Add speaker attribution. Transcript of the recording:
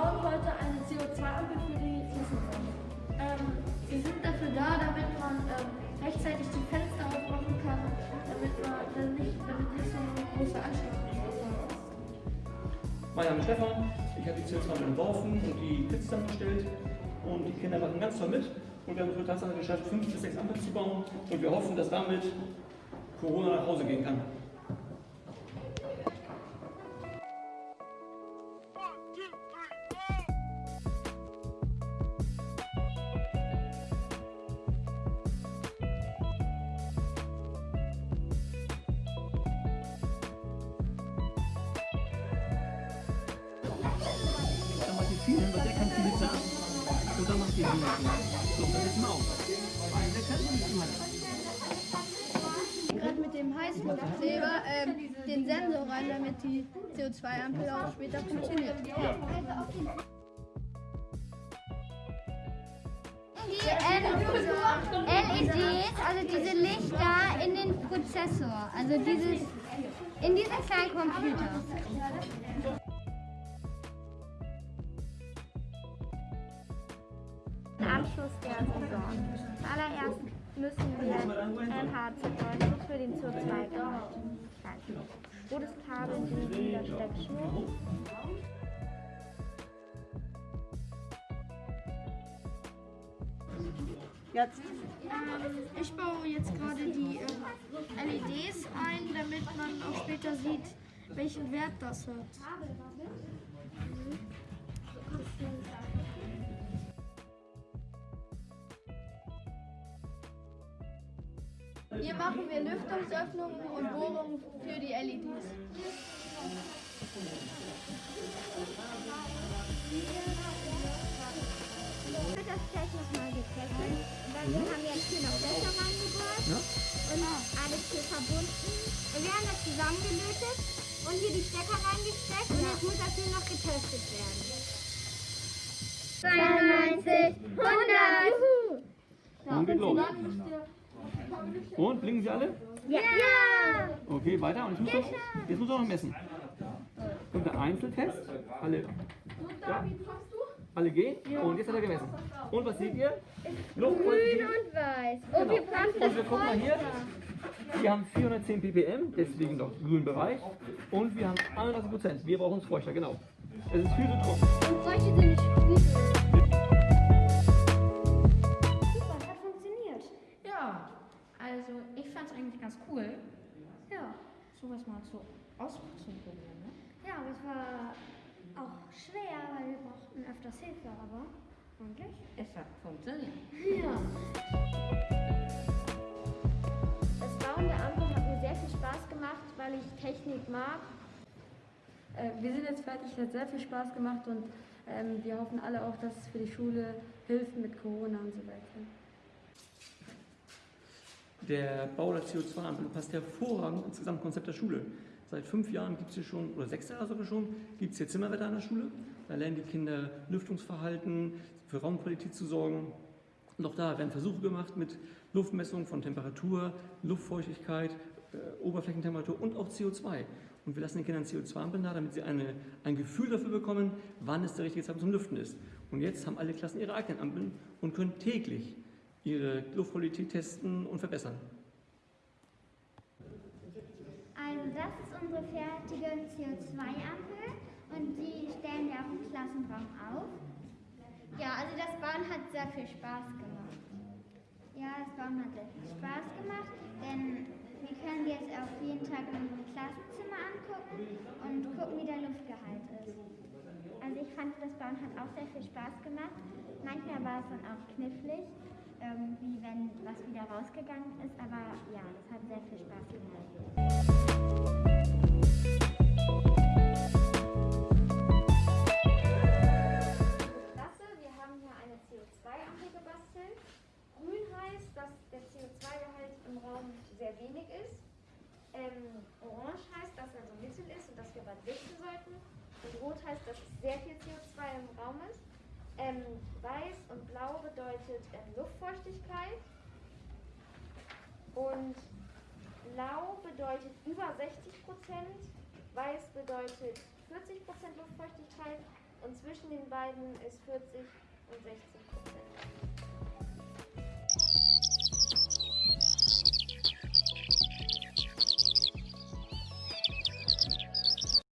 Speaker 1: bauen heute eine CO2-Ampel für die Klassenräume. Ähm, sie sind dafür da, damit man ähm, rechtzeitig die Fenster aufmachen kann, damit, man, damit, nicht, damit nicht so eine große Anstrengung.
Speaker 2: Mein Name ist Stefan, ich habe die CO2 entworfen und die Pits dann bestellt und die Kinder machen ganz toll mit und wir haben für Tatsache geschafft, fünf bis sechs Ampeln zu bauen und wir hoffen, dass damit Corona nach Hause gehen kann. Viel hin, weil der kann viele sagen. Und dann macht ihr hin. So, dann wir auf. Weil der kann nicht immer.
Speaker 3: gerade mit dem Heißluftkleber ähm, den Sensor rein, damit die CO2-Ampel auch später funktioniert.
Speaker 4: Die LEDs, also diese Lichter in den Prozessor, also dieses in diesen kleinen Computer.
Speaker 5: Anschluss der Saison. Zuallererst müssen wir NHC90 für den CO2-Gehalt schalten. Rotes Kabel in der Steckschnur.
Speaker 1: Ähm, ich baue jetzt gerade die ähm, LEDs ein, damit man auch später sieht, welchen Wert das hat.
Speaker 3: Hier machen wir Lüftungsöffnungen und Bohrungen für die LEDs.
Speaker 5: Wird das gleich nochmal getestet. Dann haben wir jetzt hier noch Löcher reingebohrt
Speaker 2: Ja?
Speaker 5: und alles hier verbunden. Und wir haben das zusammengelötet und hier die Stecker reingesteckt und jetzt muss das hier noch getestet werden. 92, 100!
Speaker 2: Und geht los. Und blinken sie alle?
Speaker 5: Ja!
Speaker 2: Okay, weiter. Und jetzt muss auch, jetzt muss auch noch messen. Kommt der Einzeltest. Alle, ja, alle gehen. Und jetzt hat er gemessen. Und was seht ihr? Luftqualität.
Speaker 5: und weiß.
Speaker 2: Genau. Und wir gucken mal hier. Wir haben 410 ppm, deswegen noch grünen Bereich. Und wir haben 31 Prozent. Wir brauchen es feuchter, genau. Es ist viel zu trocken.
Speaker 5: Und solche sind nicht gut.
Speaker 6: Eigentlich ganz cool. Ja, sowas mal so auszuprobieren. Ne?
Speaker 4: Ja, aber es war auch schwer, weil wir brauchten öfters Hilfe, aber eigentlich.
Speaker 6: Es hat funktioniert.
Speaker 5: Das Bauen der Ampel hat mir sehr viel Spaß gemacht, weil ich Technik mag.
Speaker 7: Äh, Wir sind jetzt fertig, hat sehr viel Spaß gemacht und ähm, wir hoffen alle auch, dass es für die Schule hilft mit Corona und so weiter.
Speaker 2: Der Bau der CO2-Ampel passt hervorragend ins Gesamtkonzept der Schule. Seit fünf Jahren gibt es hier schon, oder sechs Jahre sogar schon, gibt es hier Zimmerwetter an der Schule. Da lernen die Kinder Lüftungsverhalten, für Raumqualität zu sorgen. Und auch da werden Versuche gemacht mit Luftmessung von Temperatur, Luftfeuchtigkeit, äh, Oberflächentemperatur und auch CO2. Und wir lassen den Kindern CO2-Ampeln da, damit sie eine, ein Gefühl dafür bekommen, wann es der richtige Zeitpunkt zum Lüften ist. Und jetzt haben alle Klassen ihre eigenen Ampeln und können täglich ihre Luftqualität testen und verbessern.
Speaker 4: Also das ist unsere fertige CO2-Ampel und die stellen wir auch im Klassenraum auf. Ja, also das Bauen hat sehr viel Spaß gemacht. Ja, das Bauen hat sehr viel Spaß gemacht, denn wir können jetzt auch jeden Tag in unserem Klassenzimmer angucken und gucken, wie der Luftgehalt ist. Also ich fand, das Bauen hat auch sehr viel Spaß gemacht. Manchmal war es dann auch knifflig, wie wenn was wieder rausgegangen ist, aber ja, das hat sehr viel Spaß gemacht.
Speaker 5: Wir haben hier eine CO2-Ampel gebastelt. Grün heißt, dass der CO2-Gehalt im Raum sehr wenig ist. Ähm, orange heißt, dass er so mittel ist und dass wir was richten sollten. Und rot heißt, dass sehr viel CO2 im Raum ist. Ähm, weiß und blau bedeutet ähm, Luftfeuchtigkeit. Und blau bedeutet über 60 Prozent. Weiß bedeutet 40 Prozent Luftfeuchtigkeit. und zwischen den beiden ist 40 und 60